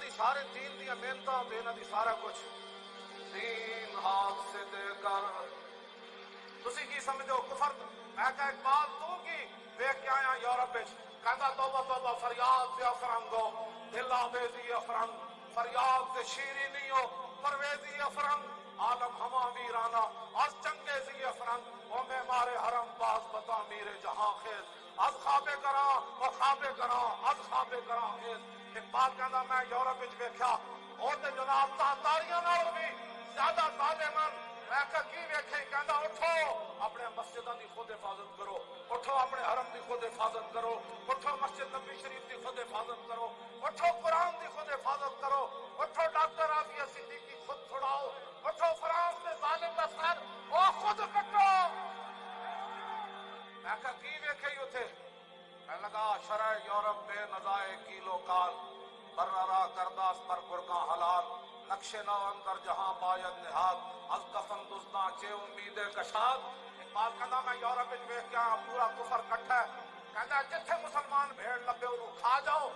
دی سارے دین دی محنتاں تے دی سارا کچھ دین ہاتھ سے دے کر تسی کی سمجھو کفر میں کہ اقبال تو کی دیکھ کے آیا یورپ وچ توبہ توبہ فریاد سے افرنگو دل آویزی افرنگ فریاد سے شیری نہیں ہو پرویزی افرنگ عالم ہما ویرانا اور چنگیزی افرنگ او میں مارے حرم باز بتا میرے جہاں خیز از خوابے کرا اور خوابے کرا از خوابے کرا خیز اقبال کہندا میں یورپ وچ ویکھیا او تے جناب تاریاں نال بھی زیادہ ظالمان میں کہا کی ویکھے کہندا اٹھو اپنے مسجداں دی خود حفاظت کرو اٹھو اپنے حرم دی خود حفاظت کرو اٹھو مسجد نبی شریف دی خود حفاظت کرو اٹھو قرآن دی خود حفاظت کرو اٹھو ڈاکٹر رافیہ صدیقی خود چھڑاؤ اٹھو فرانس میں ظالم دا سر او خود کٹو میں کہا کی ویکھے یو تھے میں لگا شرع یورپ بے نزائے کیلو کال بررا کرداس پر گرگاں حلال، نقش نو اندر جہاں باید نہاد، از کفن دزداں چے امید کشاد۔ اقبال کہندا میں یورپ وچ ویکھ کے آیا، پورا کفر کٹھا ہے۔ کہندا جتھے مسلمان بھیڑ لبے انہوں کھا جاؤ۔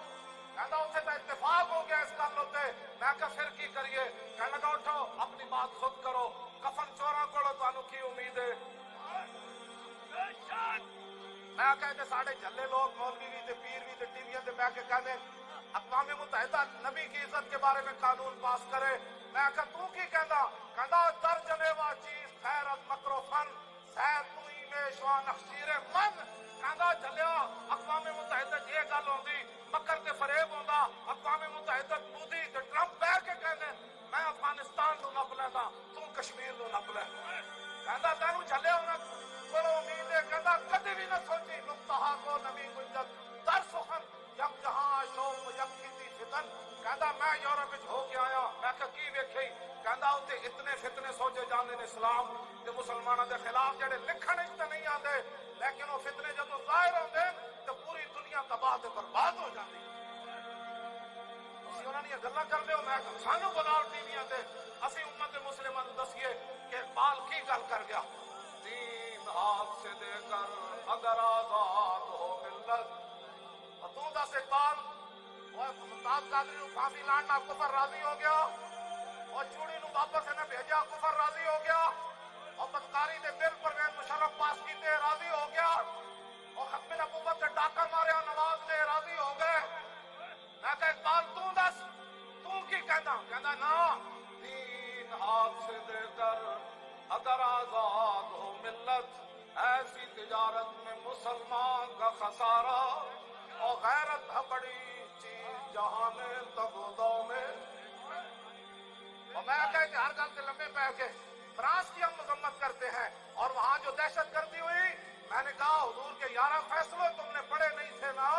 کہندا اتنے تو اتفاق ہو گیا اس گل ہوتے میں کہ پھر کی کریے؟ کہنے لگا، اٹھو، اپنی بات خود کرو۔ کفن چوراں کولو تانوں کی امید ہے؟ میں کہتے ساڑھے جھلے لوگ، مولوی بھی تے پیر بھی تے ٹی وی تے بیٹھ کے کہتے اقوام متحدہ نبی کی عزت کے بارے میں قانون پاس کرے۔ میں کہ تو کی کہندا کہندا در جنیوا چیز، خیر از مکر و فن سید تو ہی میں شوا نخشیر من۔ کہندا جھلیا اقوام متحدہ یہ گل ہوندی، مکر تے فریب ہوندا، اقوام متحدہ مودی تے ٹرمپ بیٹھ کے کہندے میں افغانستان نو نپ لیندا تو کشمیر نو نپ لے۔ کہندا تینوں جھلیا ہونا بڑو امید ہے کہندا کدی بھی نہ سوچی، نقطہ کو نبی گنجت۔ کی ویکھی، کہندا اوتے اتنے فتنے سوچے جاندے نے اسلام، تے مسلماناں دے خلاف جڑے لکھن وچ تے نہیں آندے، لیکن وہ فتنے جدوں ظاہر ہوندے، تے پوری دنیا تباہ تے برباد ہو جاندی۔ اسی انہاں نے گلاں کردے ہو، میں سانو بلاؤ ٹی ویاں تے اسی امت مسلمہ نوں دسیے کہ اقبال کی گل کر گیا۔ دین ہاتھ سے دے کر اگر آزاد ہو ملت۔ اور تو دس اقبال اور ممتاز قادری نو پھانسی لاننا کفر راضی ہو گیا۔ اور چوڑی نو واپس نے بھیجا، کفر راضی ہو گیا۔ اور بدکاری دے بل پرویز مشرف پاس کیتے راضی ہو گیا۔ اور ختم نبوت سے ڈاکہ ماریا نواز نے راضی ہو گئے۔ میں کہ اقبال تو دس تو کی کہنا کہنا نا دین ہاتھ سے دے کر اگر آزاد ہو ملت، ایسی تجارت میں مسلمان کا خسارہ اور غیرت ہے بڑی چیز جہاں میں تگودوں میں کہ ہر گل کے لمبے پہ کے فرانس کی ہم مذمت کرتے ہیں اور وہاں جو دہشت گردی ہوئی، میں نے کہا، حضور کے یارہ فیصلے تم نے پڑھے نہیں تھے نا۔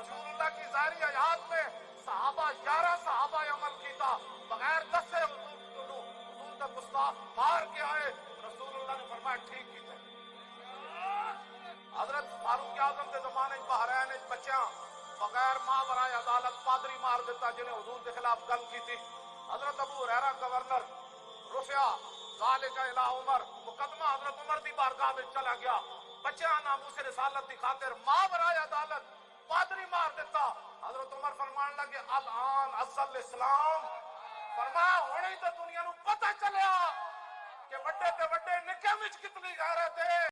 رسول اللہ کی ظاہری حیات میں صحابہ گیارہ صحابہ عمل کی تھا۔ بغیر دس سے حضور کا گستاخ مار کے آئے رسول اللہ نے فرمایا، ٹھیک کی حضرت فاروق اعظم کے زمانے بحرین بچیاں بغیر ماں برائے عدالت پادری مار دیتا، جنہیں حضور کے خلاف گل کی تھی۔ حضرت ابو ریرا گورنر رفیا ذالک الہ عمر، مقدمہ حضرت عمر دی بارگاہ میں چلا گیا۔ بچیاں ناموس رسالت دی خاطر ماں برائے عدالت پادری مار دیتا۔ حضرت عمر فرمان لگے، الان اصل اسلام۔ فرمایا ہونے تو دنیا نو پتہ چلیا کہ بڑے تے بڑے نکے وچ کتنی غیرت ہے۔